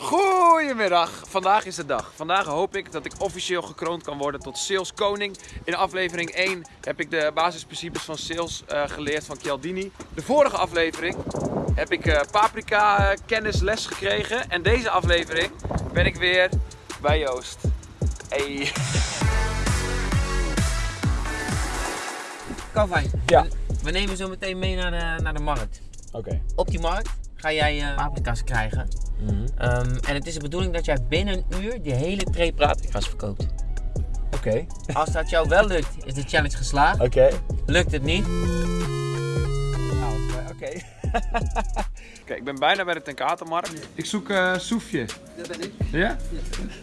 Goedemiddag, vandaag is de dag. Vandaag hoop ik dat ik officieel gekroond kan worden tot sales koning. In aflevering 1 heb ik de basisprincipes van sales uh, geleerd van Chialdini. De vorige aflevering heb ik uh, paprika kennis les gekregen. En deze aflevering ben ik weer bij Joost. Hey. Calvin, Ja. we nemen zo meteen mee naar de, naar de markt. Oké. Op die markt ga jij eh, paprika's krijgen. Mhm. Ehm, en het is de bedoeling dat jij binnen een uur die hele tray paprika's verkoopt. Oké. Als dat jou wel lukt, is de challenge geslaagd. Oké. Lukt het niet, Nou, oké. Oké, ik ben bijna bij de Tenkatenmarkt. Ik zoek eh Soefje. Dat ben ik. Ja?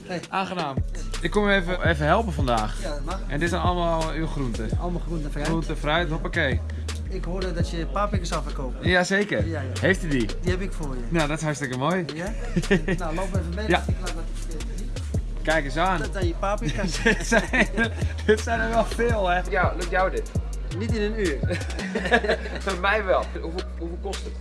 Hey. Aangenaam. Ik kom even, even helpen vandaag. Ja, dat mag. En dit zijn allemaal uw groenten. Allemaal groente en fruit. Groenten, fruit, hoppakee. Ik hoorde dat je paprika's zou verkopen. Jazeker. Ja, ja. Heeft u die? Die heb ik voor je. Nou, dat is hartstikke mooi. Ja? nou, loop even mee. Ja. Ik laat dat Kijk eens aan. Dat zijn je paprika's. dit, zijn, dit zijn er wel veel, hè? Ja, lukt jou dit? Niet in een uur. Voor mij wel. Hoeveel, hoeveel kost het?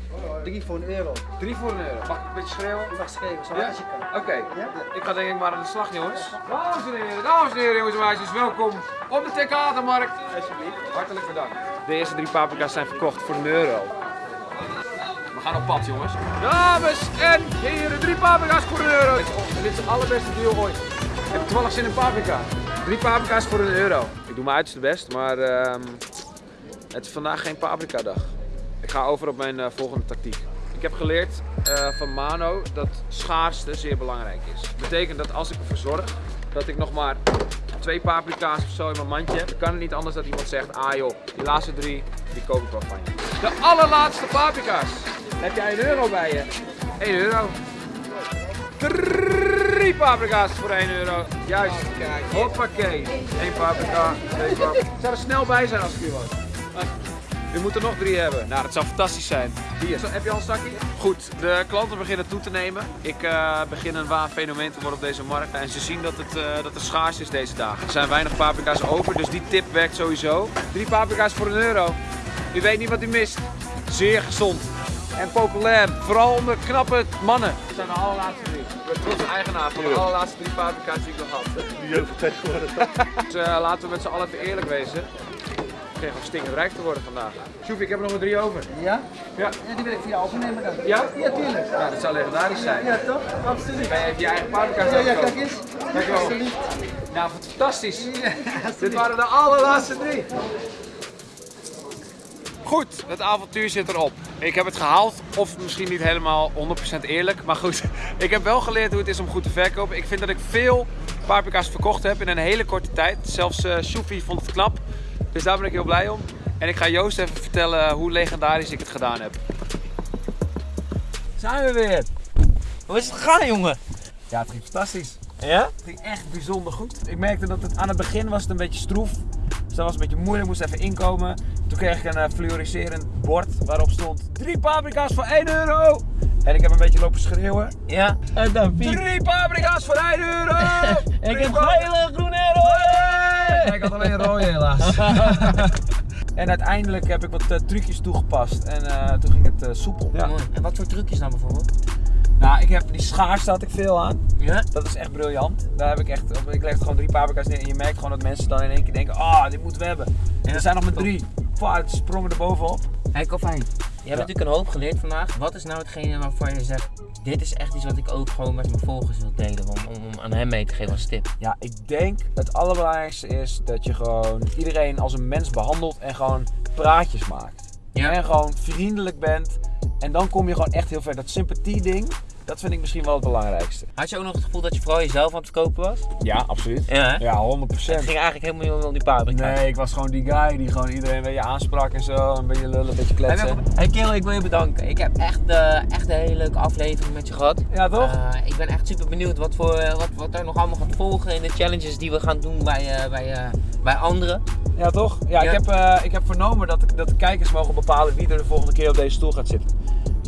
Drie voor een euro. Drie voor een euro. Mag ik een beetje schreeuwen? Je mag zo Ja? als je kan. Oké. Ja? Ik ga denk ik maar aan de slag, jongens. Dames en heren, dames en heren, jongens en meisjes, welkom op de Tekatenmarkt. Alsjeblieft. Hartelijk bedankt. De eerste drie paprika's zijn verkocht voor een euro. We gaan op pad, jongens. Dames en heren, drie paprika's voor een euro. Dit is, de allerbeste deal ooit. Ik heb toevallig zin in paprika. Drie paprika's voor een euro. Ik doe mijn uiterste best, maar ehm, het is vandaag geen paprika dag. Ik ga over op mijn eh, volgende tactiek. Ik heb geleerd eh, van Mano dat schaarste zeer belangrijk is. Dat betekent dat als ik ervoor zorg dat ik nog maar twee paprika's of zo in mijn mandje heb, dan kan het niet anders dat iemand zegt, ah joh, die laatste drie, die koop ik wel van je. De allerlaatste paprika's. Heb jij een euro bij je? 1 euro. Drie paprika's voor 1 euro. Juist. Hoppakee. Eén paprika, twee paprika. Ik zou er snel bij zijn als ik hier was. U moet er nog drie hebben. Nou, dat zou fantastisch zijn. Hier. Zo, heb je al een zakje? Goed, de klanten beginnen toe te nemen. Ik eh, begin een waar fenomeen te worden op deze markt. En ze zien dat het, eh, dat er schaars is deze dagen. Er zijn weinig paprika's over, dus die tip werkt sowieso. Drie paprika's voor een euro. U weet niet wat u mist. Zeer gezond. En populair. Vooral onder knappe mannen. Dat zijn de allerlaatste drie. Ik ben trots eigenaar van de allerlaatste drie paprika's die ik nog had. Die over tegenwoordig. Dus eh, laten we met z'n allen even eerlijk wezen. Kreeg nog stinkend rijk te worden vandaag. Sjoef, ik heb er nog maar drie over. Ja? Ja. Ja, die wil ik voor jou overnemen dan. Ja? Ja, tuurlijk. Ja, dat zou legendarisch zijn. Ja, toch? Absoluut. Ben je even je eigen paprika's Ja, ja, kijk eens. Dankjewel. Alsjeblieft. Nou, fantastisch. Dit waren de allerlaatste drie. Goed, het avontuur zit erop. Ik heb het gehaald, of misschien niet helemaal 100% eerlijk. Maar goed, ik heb wel geleerd hoe het is om goed te verkopen. Ik vind dat ik veel paprika's verkocht heb in een hele korte tijd. Zelfs uh, vond het knap. Dus daar ben ik heel blij om. En ik ga Joost even vertellen hoe legendarisch ik het gedaan heb. zijn we weer. Hoe is het gegaan, jongen? Ja, het ging fantastisch. Ja? Het ging echt bijzonder goed. Ik merkte dat het aan het begin was het een beetje stroef. Dus dat was een beetje moeilijk, moest even inkomen. Toen kreeg ik een uh, fluoriserend bord waarop stond drie paprika's voor 1 euro. En ik heb een beetje lopen schreeuwen. Ja. En dan Piet. Drie paprika's voor 1 euro! Ik heb gele, groene ik had alleen rode helaas. en uiteindelijk heb ik wat eh, trucjes toegepast en eh, toen ging het eh, soepel. Ja. Mooi. En wat voor trucjes dan bijvoorbeeld? Nou, ik heb die schaars had ik veel aan. Ja? Dat is echt briljant. Daar heb ik echt, ik leg gewoon drie paprika's neer en je merkt gewoon dat mensen dan in één keer denken, ah, dit moeten we hebben. Ja. Er zijn nog maar drie. Pah, het sprongen er bovenop. Hey Calvin, je hebt natuurlijk een hoop geleerd vandaag. Wat is nou hetgene waarvan je zegt, dit is echt iets wat ik ook gewoon met mijn volgers wil delen, om, om, om aan hem mee te geven als tip? Ja, ik denk het allerbelangrijkste is dat je gewoon iedereen als een mens behandelt en gewoon praatjes maakt. Ja. En gewoon vriendelijk bent. En dan kom je gewoon echt heel ver. Dat sympathie ding, dat vind ik misschien wel het belangrijkste. Had je ook nog het gevoel dat je vooral jezelf aan het verkopen was? Ja, absoluut. Ja, hè? Ja, 100%. Het ging eigenlijk helemaal niet om die paprika. Nee, ik was gewoon die guy die gewoon iedereen een beetje aansprak en zo. Een beetje lullen, een beetje kletsen. Hey Kerel, ik wil je bedanken. Ik heb echt, eh, echt een hele leuke aflevering met je gehad. Ja, toch? Eh, ik ben echt super benieuwd wat, voor, eh, wat, wat er nog allemaal gaat volgen in de challenges die we gaan doen bij, bij, bij anderen. Ja, toch? Ja, Ja. Ik, heb, ik heb vernomen dat, dat de kijkers mogen bepalen wie er de volgende keer op deze stoel gaat zitten.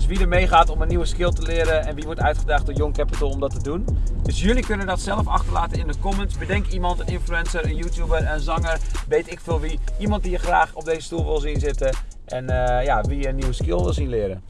Dus wie er meegaat om een nieuwe skill te leren en wie wordt uitgedaagd door Young Capital om dat te doen. Dus jullie kunnen dat zelf achterlaten in de comments. Bedenk iemand, een influencer, een YouTuber, een zanger, weet ik veel wie. Iemand die je graag op deze stoel wil zien zitten en eh, ja, wie een nieuwe skill wil zien leren.